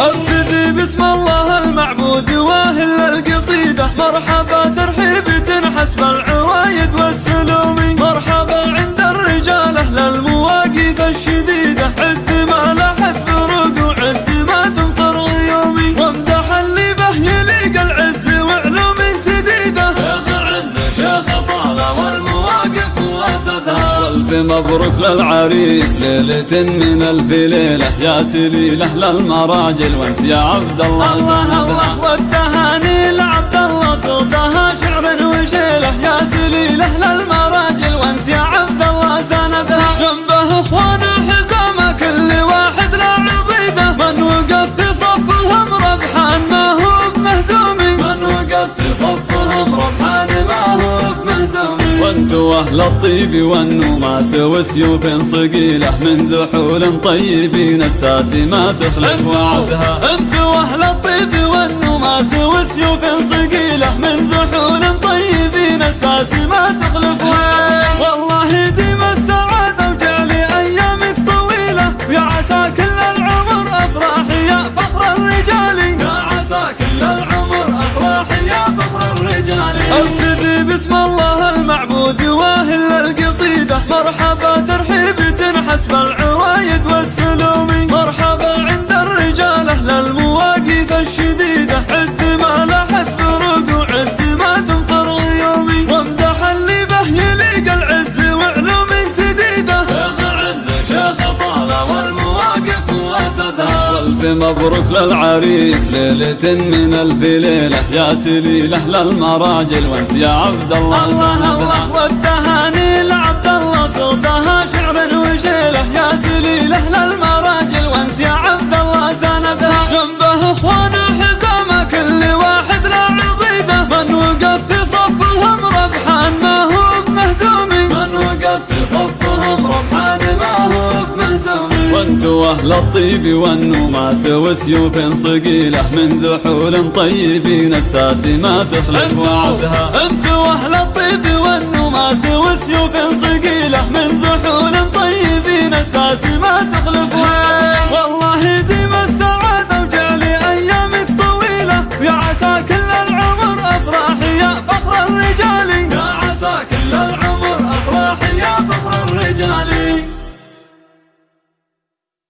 أبتدي بسم الله المعبود وأهل القصيدة مرحبا ترحيب تنحسب العوايد والسلومي والف مبروك للعريس ليلة من ألف ليلة. يا سليلة للمراجل وأنت يا عبد الله الله سندها الله والتهاني لعبد الله صوتها شعر وشيله يا سليلة للمراجل وأنت يا عبد الله سندها جنبه اخوانه وانتو أهل الطيب والنماس وسيوف صقيلة من زحول طيبين الساسي ما تخلف وعدها. انت واهل الطيب والنماس وسيوف صقيلة من زحول طيبين أساس ما تخلفها والله ديم السعاده وجعل ايامك طويلة. ويا عسى كل العمر افراح يا فخر الرجال. والف مبروك للعريس ليلة من ألف ليلة. يا سليلة للمراجل وأنت يا عبد الله الله الله والتهاني لعبد الله صوتها شعر وشيله يا سليله للمراجل أنتوا أهل الطيب والنوماس وسيوف صقيله من زحول طيبين الساس ما تخلف وعدها. أنتوا أهل الطيب والنوماس وسيوف صقيله من زحول طيبين الساس ما تخلف والله ديما السعاده وجعلي أيامك طويلة. يا عسى كل العمر أفراح يا فخر الرجال. يا عسى كل العمر أفراح يا فخر الرجال.